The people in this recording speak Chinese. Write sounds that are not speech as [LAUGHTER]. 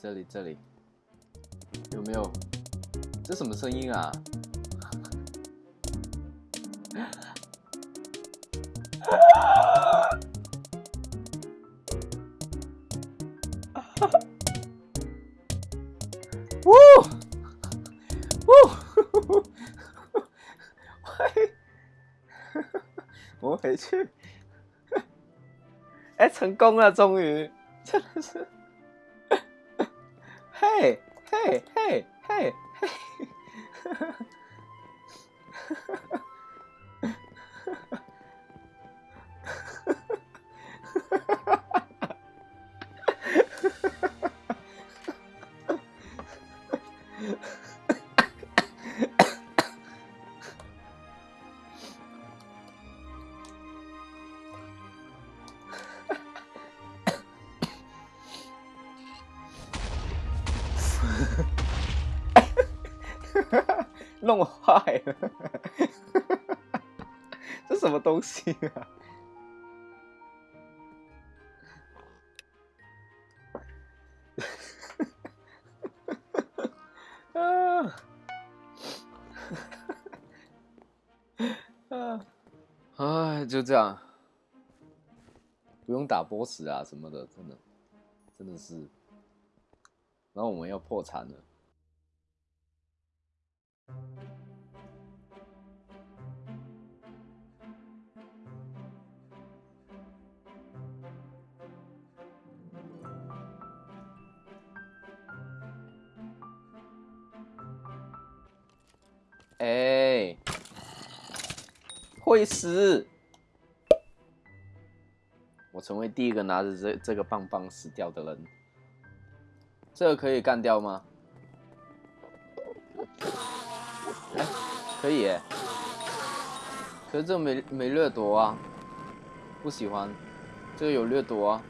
这里这里，有没有？这什么声音啊？呜 [LAUGHS] 呜，[LAUGHS] 喂，[LAUGHS] 我回去。哎，成功了，终于，真的是。Hey! Hey! Hey! Hey! Hey! [LAUGHS] [LAUGHS] 弄坏了，这什么东西啊？[LAUGHS] 啊！啊！哎，就这样，不用打 boss 啊什么的，真的，真的是。然后我们要破产了。哎，会死！我成为第一个拿着这这个棒棒死掉的人。这个可以干掉吗？哎，可以耶。可是这没没掠夺啊，不喜欢。这个有掠夺啊。